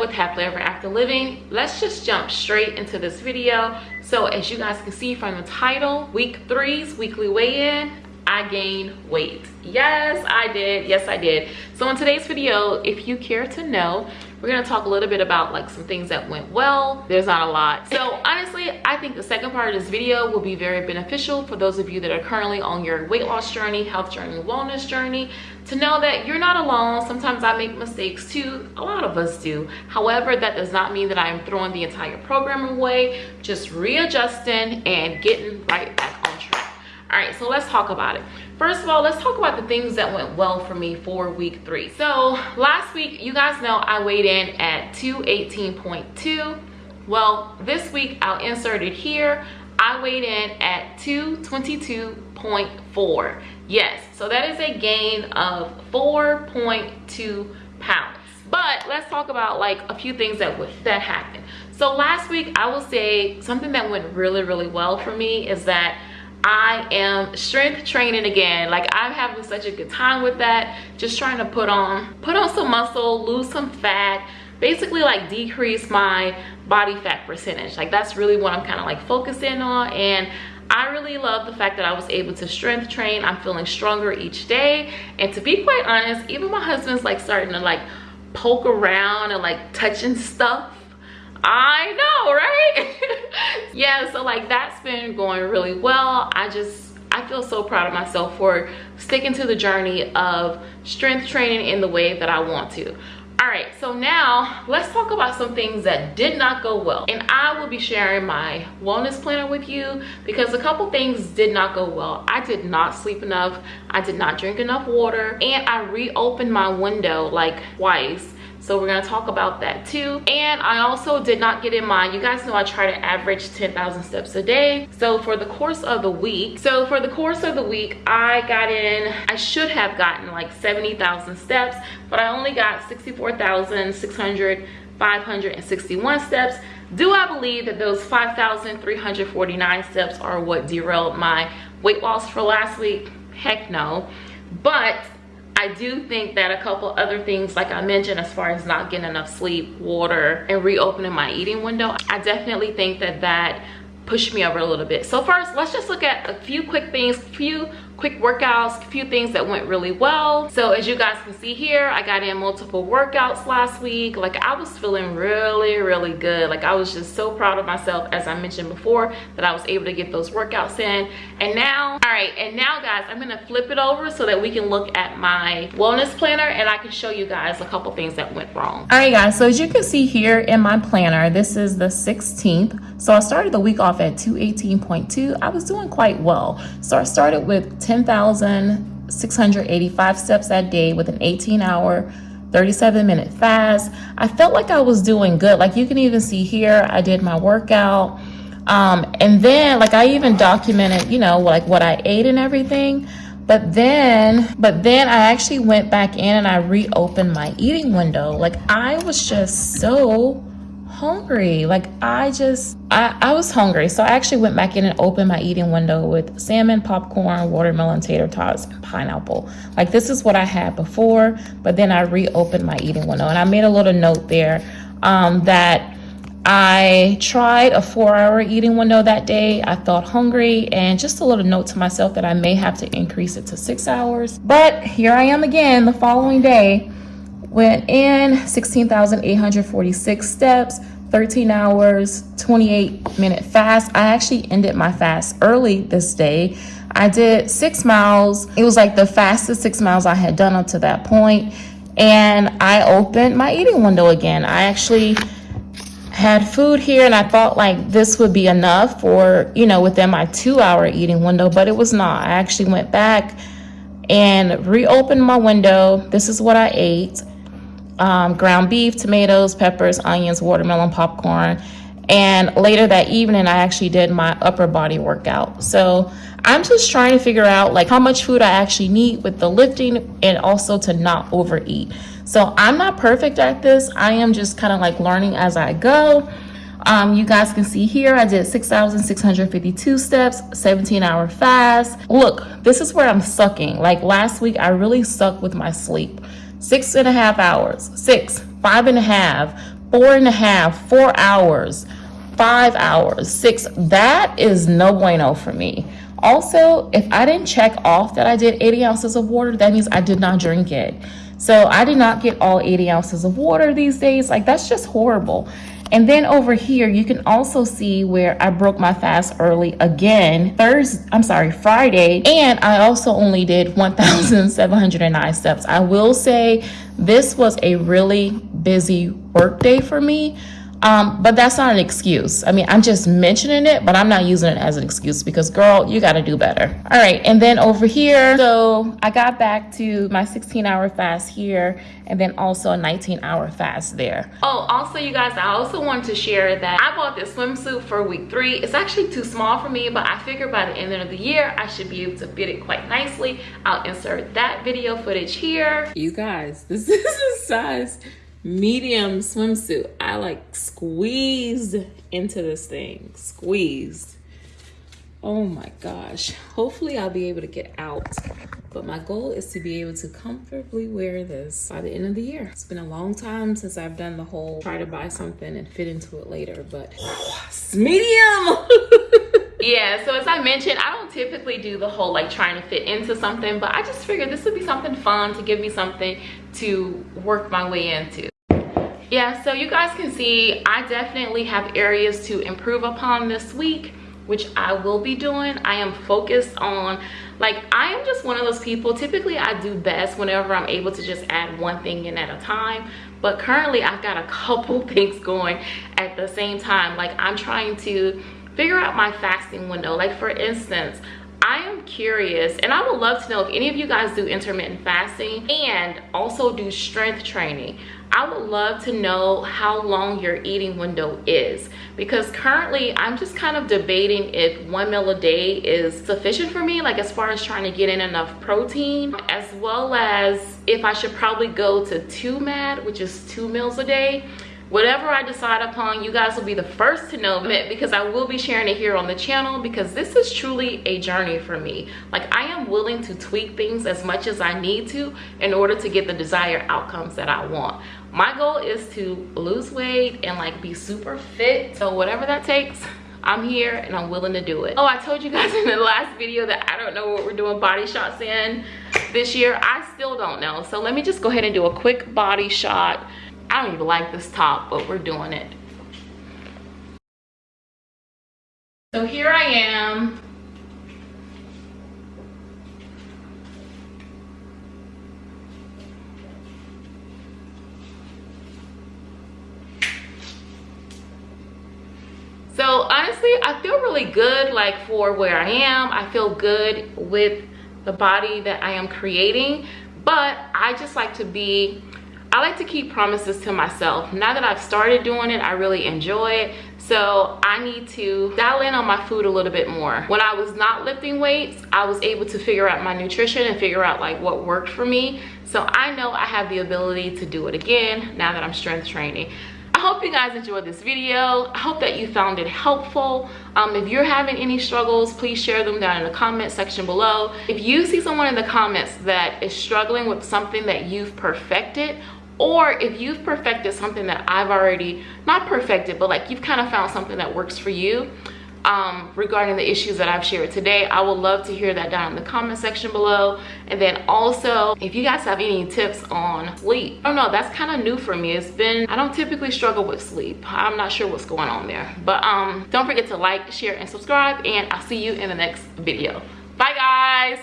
With Happily Ever After Living. Let's just jump straight into this video. So as you guys can see from the title, week three's weekly weigh-in, I gained weight. Yes, I did. Yes, I did. So in today's video, if you care to know, we're gonna talk a little bit about like some things that went well. There's not a lot. So honestly, I think the second part of this video will be very beneficial for those of you that are currently on your weight loss journey, health journey, wellness journey, to know that you're not alone. Sometimes I make mistakes too. A lot of us do. However, that does not mean that I am throwing the entire program away, just readjusting and getting right back on track. all right so let's talk about it first of all let's talk about the things that went well for me for week three so last week you guys know i weighed in at 218.2 well this week i'll insert it here i weighed in at 222.4 yes so that is a gain of 4.2 pounds but let's talk about like a few things that that happened so last week i will say something that went really really well for me is that I am strength training again. Like I'm having such a good time with that. Just trying to put on, put on some muscle, lose some fat, basically like decrease my body fat percentage. Like that's really what I'm kind of like focusing on. And I really love the fact that I was able to strength train. I'm feeling stronger each day. And to be quite honest, even my husband's like starting to like poke around and like touching stuff I know, right? yeah, so like that's been going really well. I just, I feel so proud of myself for sticking to the journey of strength training in the way that I want to. All right, so now let's talk about some things that did not go well. And I will be sharing my wellness planner with you because a couple things did not go well. I did not sleep enough. I did not drink enough water. And I reopened my window like twice so we're going to talk about that too. And i also did not get in mind you guys know i try to average 10,000 steps a day. So for the course of the week so for the course of the week i got in i should have gotten like 70,000 steps but i only got 64,600 561 steps. Do i believe that those 5,349 steps are what derailed my weight loss for last week? Heck no. But I do think that a couple other things, like I mentioned, as far as not getting enough sleep, water, and reopening my eating window, I definitely think that that pushed me over a little bit. So first, let's just look at a few quick things, few quick workouts, a few things that went really well. So as you guys can see here, I got in multiple workouts last week. Like I was feeling really, really good. Like I was just so proud of myself, as I mentioned before, that I was able to get those workouts in. And now, all right, and now guys, I'm gonna flip it over so that we can look at my wellness planner and I can show you guys a couple things that went wrong. All right guys, so as you can see here in my planner, this is the 16th. So I started the week off at 218.2. I was doing quite well. So I started with 10,685 steps that day with an 18 hour 37 minute fast. I felt like I was doing good. Like you can even see here, I did my workout. Um, and then like I even documented, you know, like what I ate and everything. But then, but then I actually went back in and I reopened my eating window. Like I was just so hungry. Like I just, I, I was hungry. So I actually went back in and opened my eating window with salmon, popcorn, watermelon, tater tots, and pineapple. Like this is what I had before, but then I reopened my eating window and I made a little note there um, that I tried a four hour eating window that day. I felt hungry and just a little note to myself that I may have to increase it to six hours. But here I am again the following day Went in 16,846 steps, 13 hours, 28 minute fast. I actually ended my fast early this day. I did six miles. It was like the fastest six miles I had done up to that point. And I opened my eating window again. I actually had food here and I thought like this would be enough for, you know, within my two hour eating window, but it was not. I actually went back and reopened my window. This is what I ate um, ground beef, tomatoes, peppers, onions, watermelon, popcorn. And later that evening, I actually did my upper body workout. So I'm just trying to figure out like how much food I actually need with the lifting and also to not overeat. So I'm not perfect at this. I am just kind of like learning as I go. Um, you guys can see here, I did 6,652 steps, 17 hour fast. Look, this is where I'm sucking. Like last week, I really sucked with my sleep six and a half hours, six, five and a half, four and a half, four hours, five hours, six. That is no bueno for me. Also, if I didn't check off that I did 80 ounces of water, that means I did not drink it. So I did not get all 80 ounces of water these days. Like that's just horrible. And then over here, you can also see where I broke my fast early again, Thursday, I'm sorry, Friday. And I also only did 1,709 steps. I will say this was a really busy work day for me. Um, but that's not an excuse. I mean, I'm just mentioning it, but I'm not using it as an excuse because, girl, you got to do better. All right. And then over here, so I got back to my 16 hour fast here and then also a 19 hour fast there. Oh, also, you guys, I also wanted to share that I bought this swimsuit for week three. It's actually too small for me, but I figured by the end of the year, I should be able to fit it quite nicely. I'll insert that video footage here. You guys, this is a size medium swimsuit. I like squeezed into this thing, squeezed. Oh my gosh. Hopefully I'll be able to get out. But my goal is to be able to comfortably wear this by the end of the year. It's been a long time since I've done the whole try to buy something and fit into it later, but it's medium. yeah so as i mentioned i don't typically do the whole like trying to fit into something but i just figured this would be something fun to give me something to work my way into. Yeah so you guys can see i definitely have areas to improve upon this week which i will be doing. I am focused on like i am just one of those people typically i do best whenever i'm able to just add one thing in at a time but currently i've got a couple things going at the same time. Like i'm trying to figure out my fasting window like for instance I am curious and I would love to know if any of you guys do intermittent fasting and also do strength training. I would love to know how long your eating window is because currently I'm just kind of debating if one meal a day is sufficient for me like as far as trying to get in enough protein as well as if I should probably go to two MAD which is two meals a day whatever i decide upon you guys will be the first to know it because i will be sharing it here on the channel because this is truly a journey for me like i am willing to tweak things as much as i need to in order to get the desired outcomes that i want my goal is to lose weight and like be super fit so whatever that takes I'm here and I'm willing to do it. Oh, I told you guys in the last video that I don't know what we're doing body shots in this year. I still don't know. So let me just go ahead and do a quick body shot I don't even like this top, but we're doing it. So here I am. So honestly, I feel really good like for where I am. I feel good with the body that I am creating, but I just like to be I like to keep promises to myself. Now that I've started doing it, I really enjoy it. So I need to dial in on my food a little bit more. When I was not lifting weights, I was able to figure out my nutrition and figure out like what worked for me. So I know I have the ability to do it again now that I'm strength training. I hope you guys enjoyed this video. I hope that you found it helpful. Um, if you're having any struggles, please share them down in the comment section below. If you see someone in the comments that is struggling with something that you've perfected or if you've perfected something that I've already not perfected but like you've kind of found something that works for you um, regarding the issues that I've shared today I would love to hear that down in the comment section below. And then also if you guys have any tips on sleep I don't know that's kind of new for me. It's been I don't typically struggle with sleep. I'm not sure what's going on there. But um don't forget to like share and subscribe and I'll see you in the next video. Bye guys